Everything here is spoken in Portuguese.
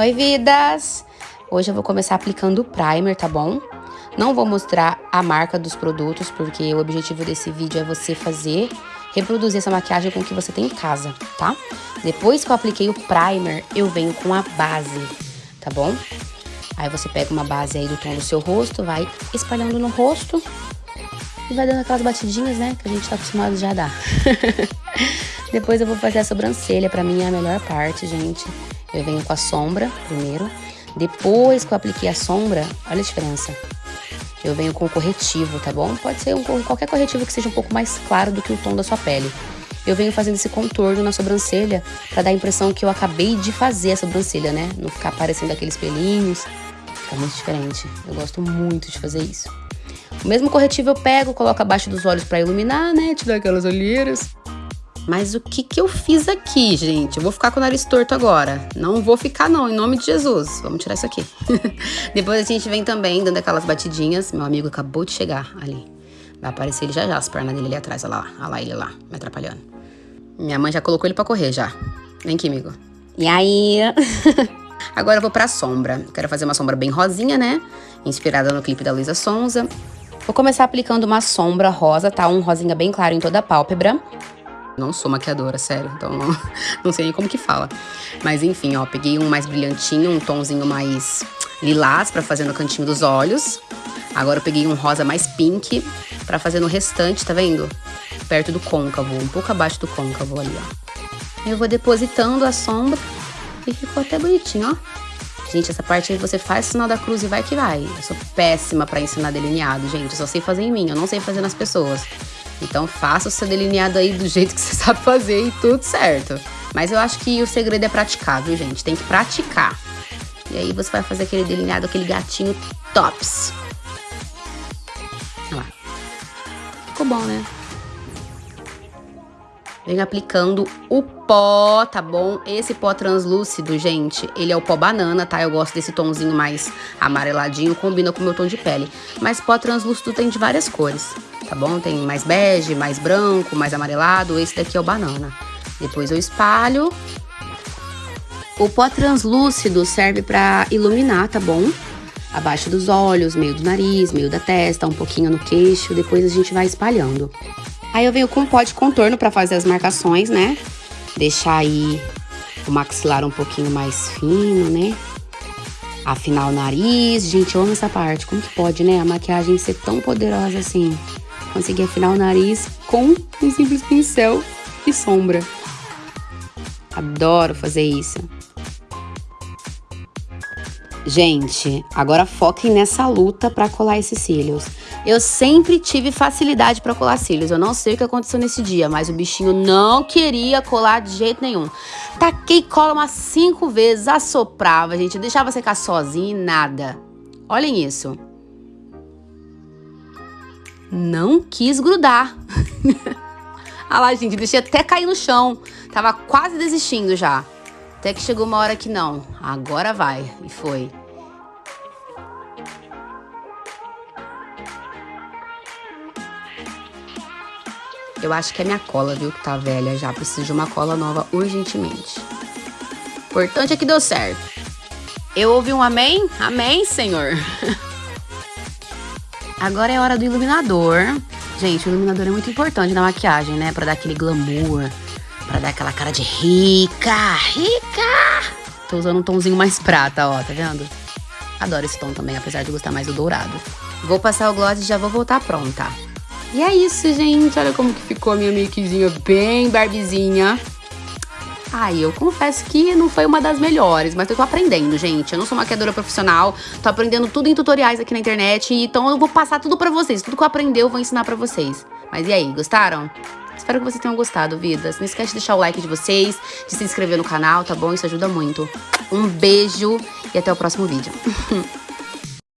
Oi, vidas! Hoje eu vou começar aplicando o primer, tá bom? Não vou mostrar a marca dos produtos, porque o objetivo desse vídeo é você fazer, reproduzir essa maquiagem com o que você tem em casa, tá? Depois que eu apliquei o primer, eu venho com a base, tá bom? Aí você pega uma base aí do tom do seu rosto, vai espalhando no rosto e vai dando aquelas batidinhas, né? Que a gente tá acostumado já a dar. Depois eu vou fazer a sobrancelha, pra mim é a melhor parte, gente. Eu venho com a sombra primeiro. Depois que eu apliquei a sombra, olha a diferença. Eu venho com o corretivo, tá bom? Pode ser um, qualquer corretivo que seja um pouco mais claro do que o tom da sua pele. Eu venho fazendo esse contorno na sobrancelha pra dar a impressão que eu acabei de fazer a sobrancelha, né? Não ficar aparecendo aqueles pelinhos. Fica muito diferente. Eu gosto muito de fazer isso. O mesmo corretivo eu pego, coloco abaixo dos olhos pra iluminar, né? Tirar aquelas olheiras. Mas o que que eu fiz aqui, gente? Eu vou ficar com o nariz torto agora. Não vou ficar não, em nome de Jesus. Vamos tirar isso aqui. Depois a gente vem também dando aquelas batidinhas. Meu amigo acabou de chegar ali. Vai aparecer ele já já, as pernas dele ali atrás. Olha lá, olha lá ele lá, me atrapalhando. Minha mãe já colocou ele pra correr já. Vem aqui, amigo. E aí? Agora eu vou pra sombra. Quero fazer uma sombra bem rosinha, né? Inspirada no clipe da Luísa Sonza. Vou começar aplicando uma sombra rosa, tá? Um rosinha bem claro em toda a pálpebra. Não sou maquiadora, sério, então não, não sei nem como que fala. Mas enfim, ó, peguei um mais brilhantinho, um tomzinho mais lilás pra fazer no cantinho dos olhos. Agora eu peguei um rosa mais pink pra fazer no restante, tá vendo? Perto do côncavo, um pouco abaixo do côncavo ali, ó. Eu vou depositando a sombra e ficou até bonitinho, ó. Gente, essa parte aí você faz sinal da cruz e vai que vai. Eu sou péssima pra ensinar delineado, gente. Eu só sei fazer em mim, eu não sei fazer nas pessoas. Então faça o seu delineado aí do jeito que você sabe fazer e tudo certo. Mas eu acho que o segredo é praticar, viu, gente? Tem que praticar. E aí você vai fazer aquele delineado, aquele gatinho tops. Olha lá. Ficou bom, né? Venho aplicando o pó, tá bom? Esse pó translúcido, gente, ele é o pó banana, tá? Eu gosto desse tomzinho mais amareladinho, combina com o meu tom de pele. Mas pó translúcido tem de várias cores tá bom? Tem mais bege, mais branco, mais amarelado. Esse daqui é o banana. Depois eu espalho. O pó translúcido serve pra iluminar, tá bom? Abaixo dos olhos, meio do nariz, meio da testa, um pouquinho no queixo. Depois a gente vai espalhando. Aí eu venho com pó de contorno pra fazer as marcações, né? Deixar aí o maxilar um pouquinho mais fino, né? Afinar o nariz. Gente, eu amo essa parte. Como que pode, né? A maquiagem ser tão poderosa assim conseguir afinar o nariz com um simples pincel e sombra. Adoro fazer isso. Gente, agora foquem nessa luta para colar esses cílios. Eu sempre tive facilidade para colar cílios. Eu não sei o que aconteceu nesse dia, mas o bichinho não queria colar de jeito nenhum. Taquei cola umas cinco vezes, assoprava, gente. deixava secar sozinho e nada. Olhem isso não quis grudar. ah lá, gente, deixei até cair no chão. Tava quase desistindo já. Até que chegou uma hora que não. Agora vai. E foi. Eu acho que é minha cola, viu, que tá velha já. Preciso de uma cola nova urgentemente. O importante é que deu certo. Eu ouvi um amém? Amém, Senhor. Agora é hora do iluminador. Gente, o iluminador é muito importante na maquiagem, né? Pra dar aquele glamour, pra dar aquela cara de rica, rica! Tô usando um tomzinho mais prata, ó, tá vendo? Adoro esse tom também, apesar de gostar mais do dourado. Vou passar o gloss e já vou voltar pronta. E é isso, gente. Olha como que ficou a minha makezinha bem barbizinha. Ai, eu confesso que não foi uma das melhores, mas eu tô aprendendo, gente. Eu não sou maquiadora profissional, tô aprendendo tudo em tutoriais aqui na internet, então eu vou passar tudo pra vocês. Tudo que eu aprendi eu vou ensinar pra vocês. Mas e aí, gostaram? Espero que vocês tenham gostado, vidas. Não esquece de deixar o like de vocês, de se inscrever no canal, tá bom? Isso ajuda muito. Um beijo e até o próximo vídeo.